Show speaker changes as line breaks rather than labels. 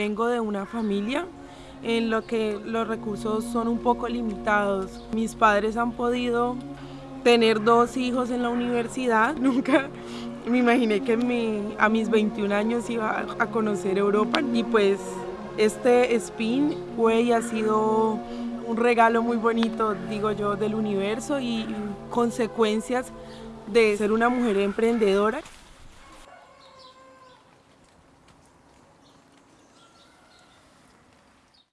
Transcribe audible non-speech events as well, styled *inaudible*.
vengo de una familia en lo que los recursos son un poco limitados. Mis padres han podido tener dos hijos en la universidad. *laughs* Nunca me imaginé que a mis 21 años iba a conocer Europa y pues este spin fue y ha sido un regalo muy bonito, digo yo, del universo y consecuencias de ser una mujer emprendedora.